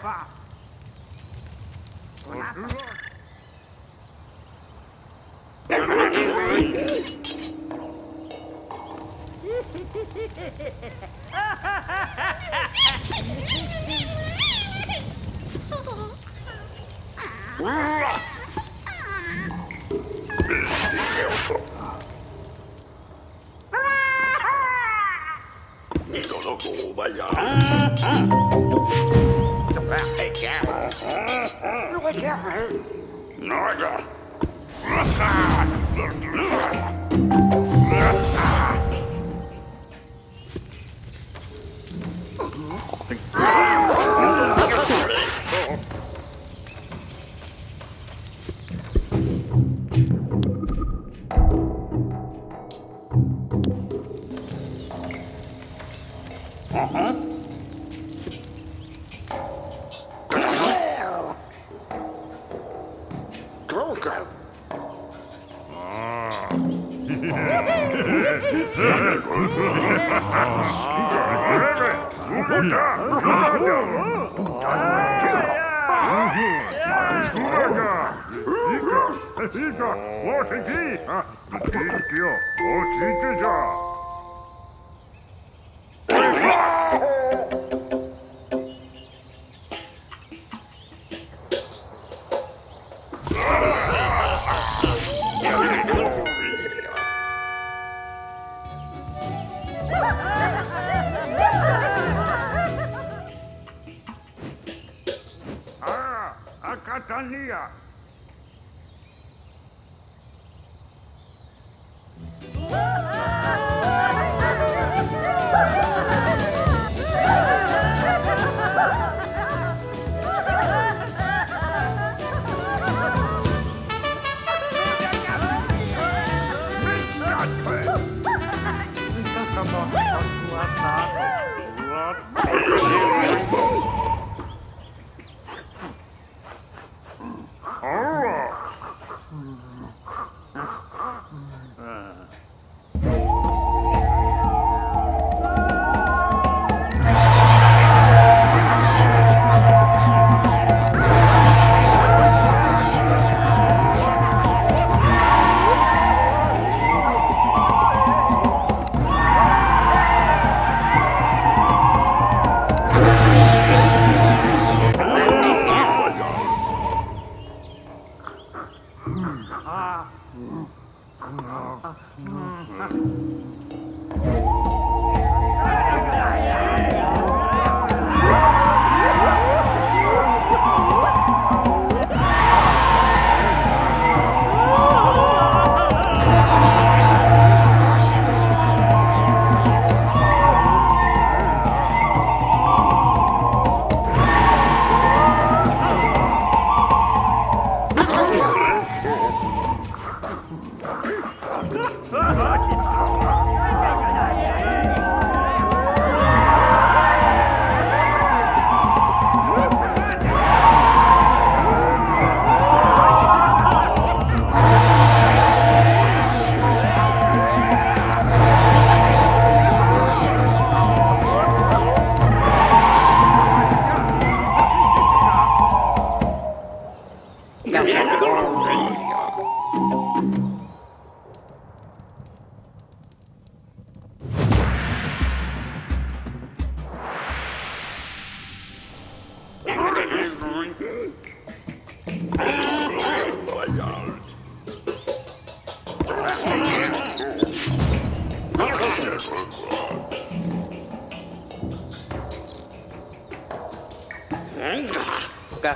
か。おなうわっ Not 이거 이거 어떻게 어 진짜 here.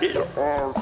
fucking horrible.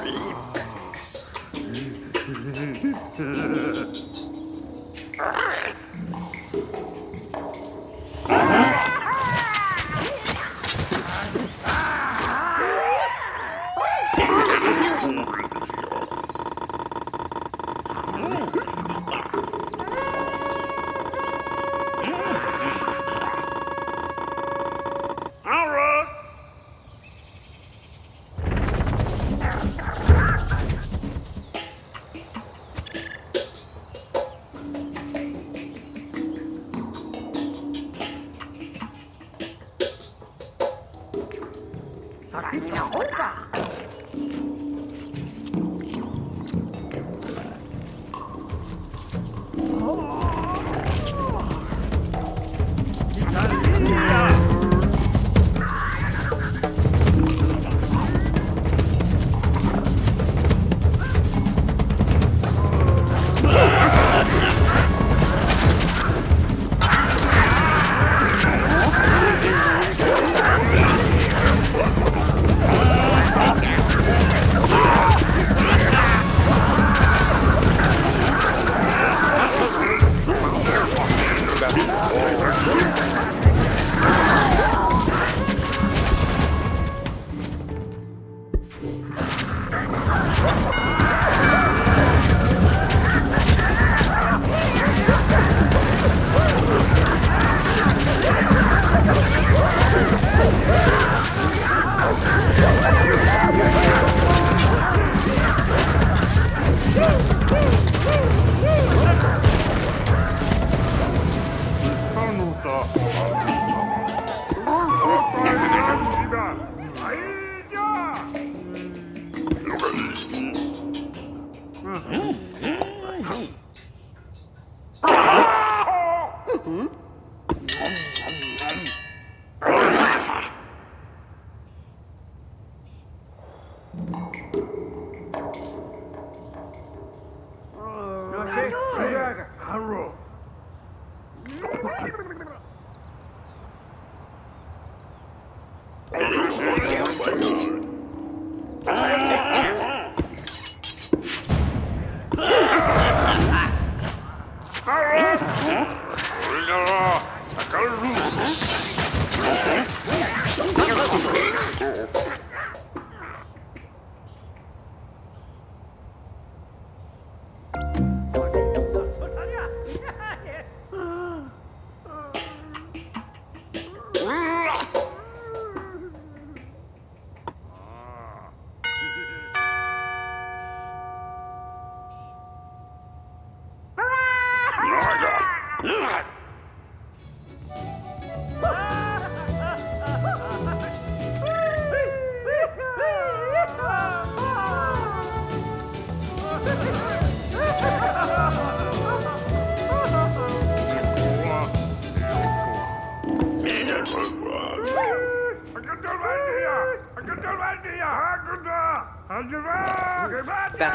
Tá.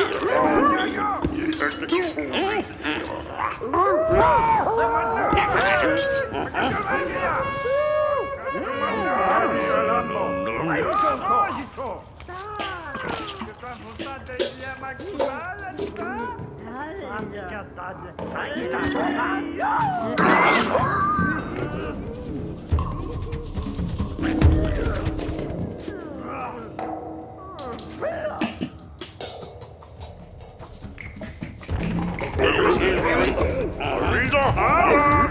Yeah. Ah!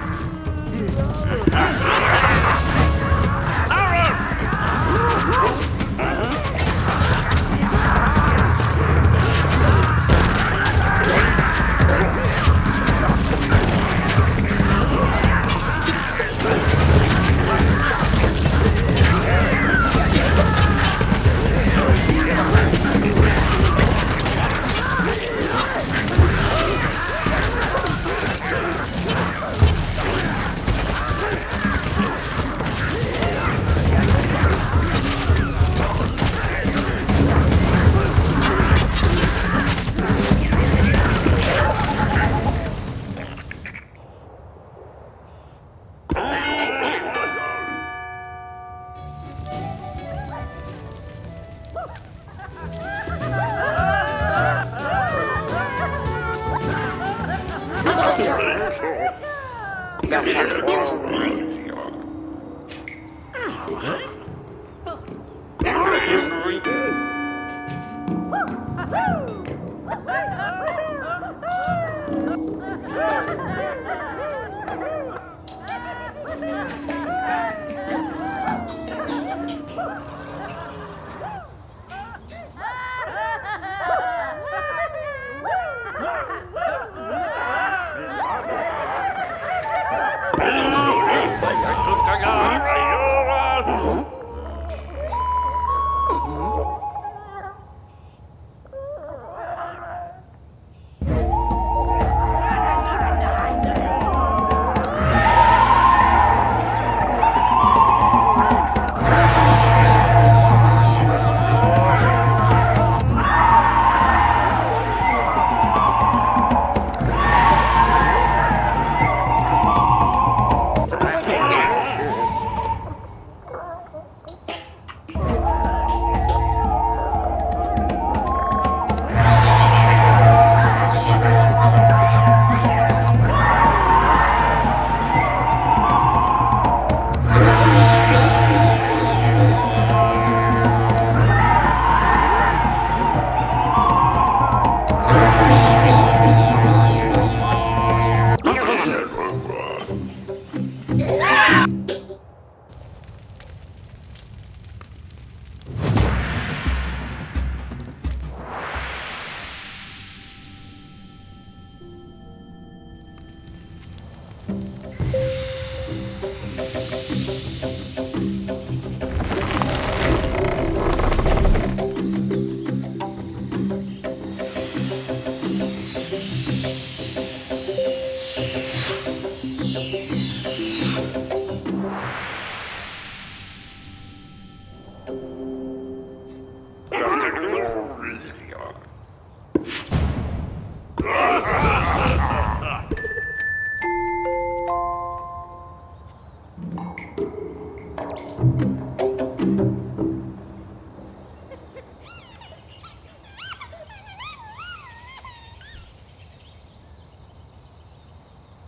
Huh?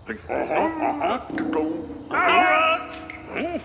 Uh-huh, uh-huh.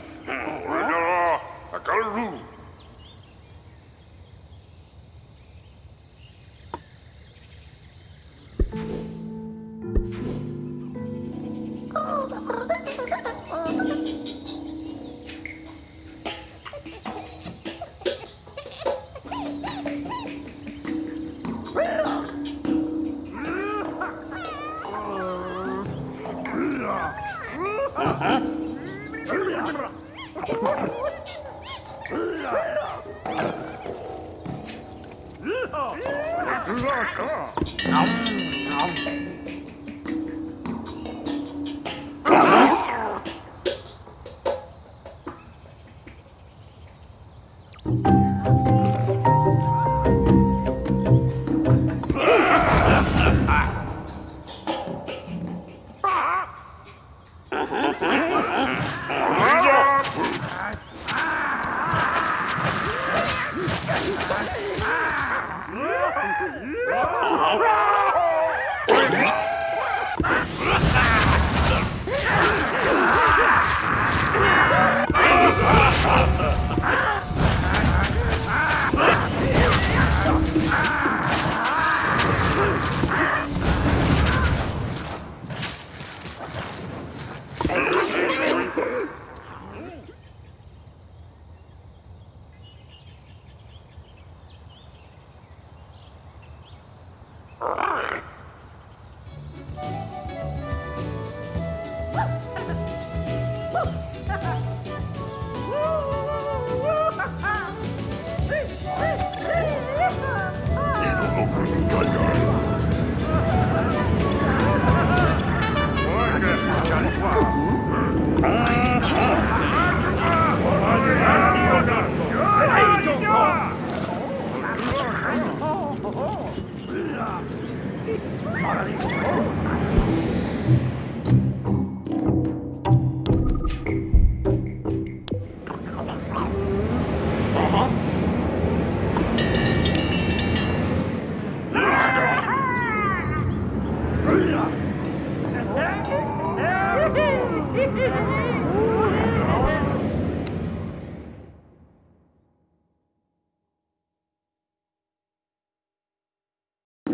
đúng rồi không không